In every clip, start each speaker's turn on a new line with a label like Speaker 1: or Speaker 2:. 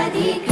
Speaker 1: واديك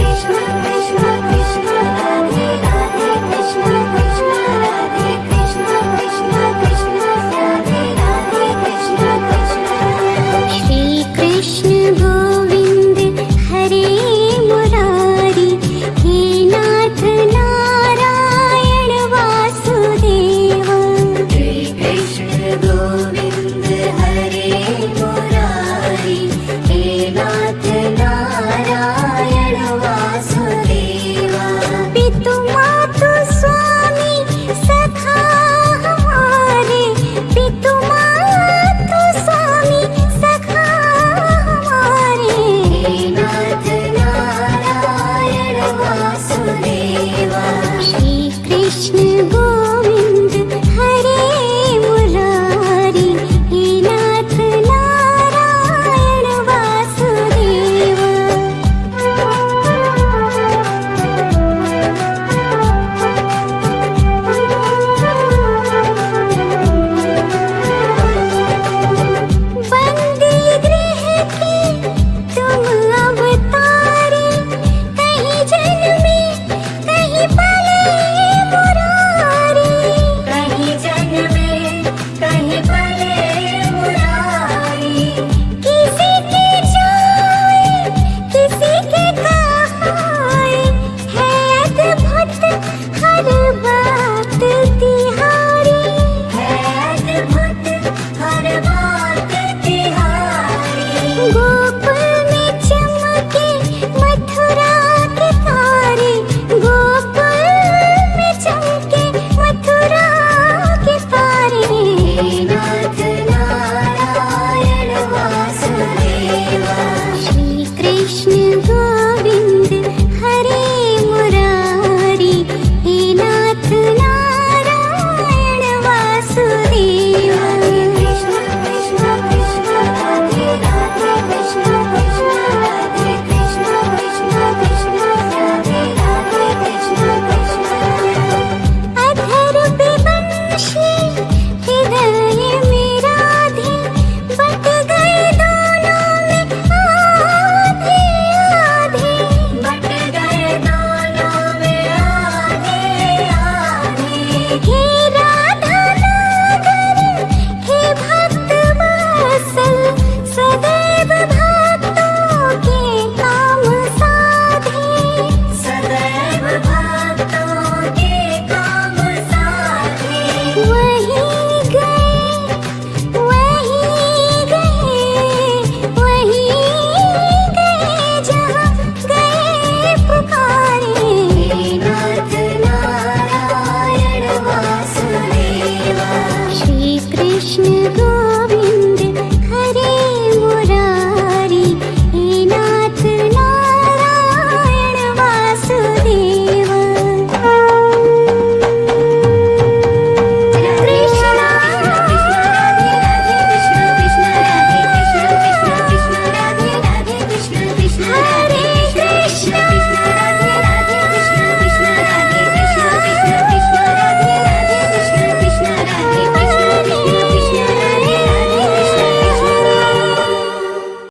Speaker 1: me